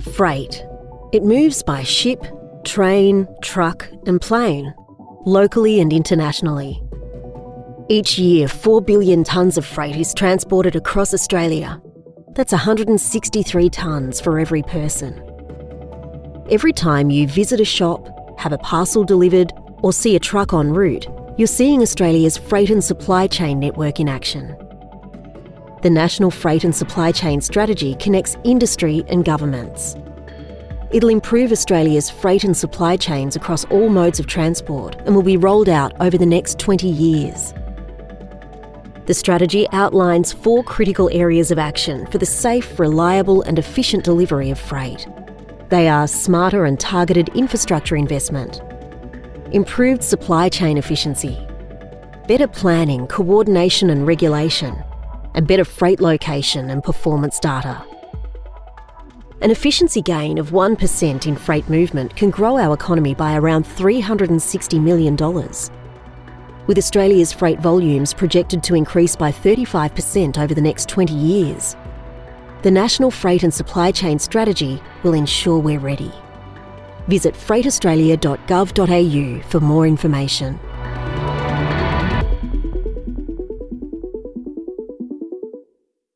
Freight. It moves by ship, train, truck, and plane, locally and internationally. Each year, 4 billion tonnes of freight is transported across Australia. That's 163 tonnes for every person. Every time you visit a shop, have a parcel delivered, or see a truck en route, you're seeing Australia's freight and supply chain network in action. The National Freight and Supply Chain Strategy connects industry and governments. It'll improve Australia's freight and supply chains across all modes of transport and will be rolled out over the next 20 years. The strategy outlines four critical areas of action for the safe, reliable and efficient delivery of freight. They are smarter and targeted infrastructure investment, improved supply chain efficiency, better planning, coordination and regulation, and better freight location and performance data. An efficiency gain of 1% in freight movement can grow our economy by around $360 million. With Australia's freight volumes projected to increase by 35% over the next 20 years, the National Freight and Supply Chain Strategy will ensure we're ready. Visit freightaustralia.gov.au for more information.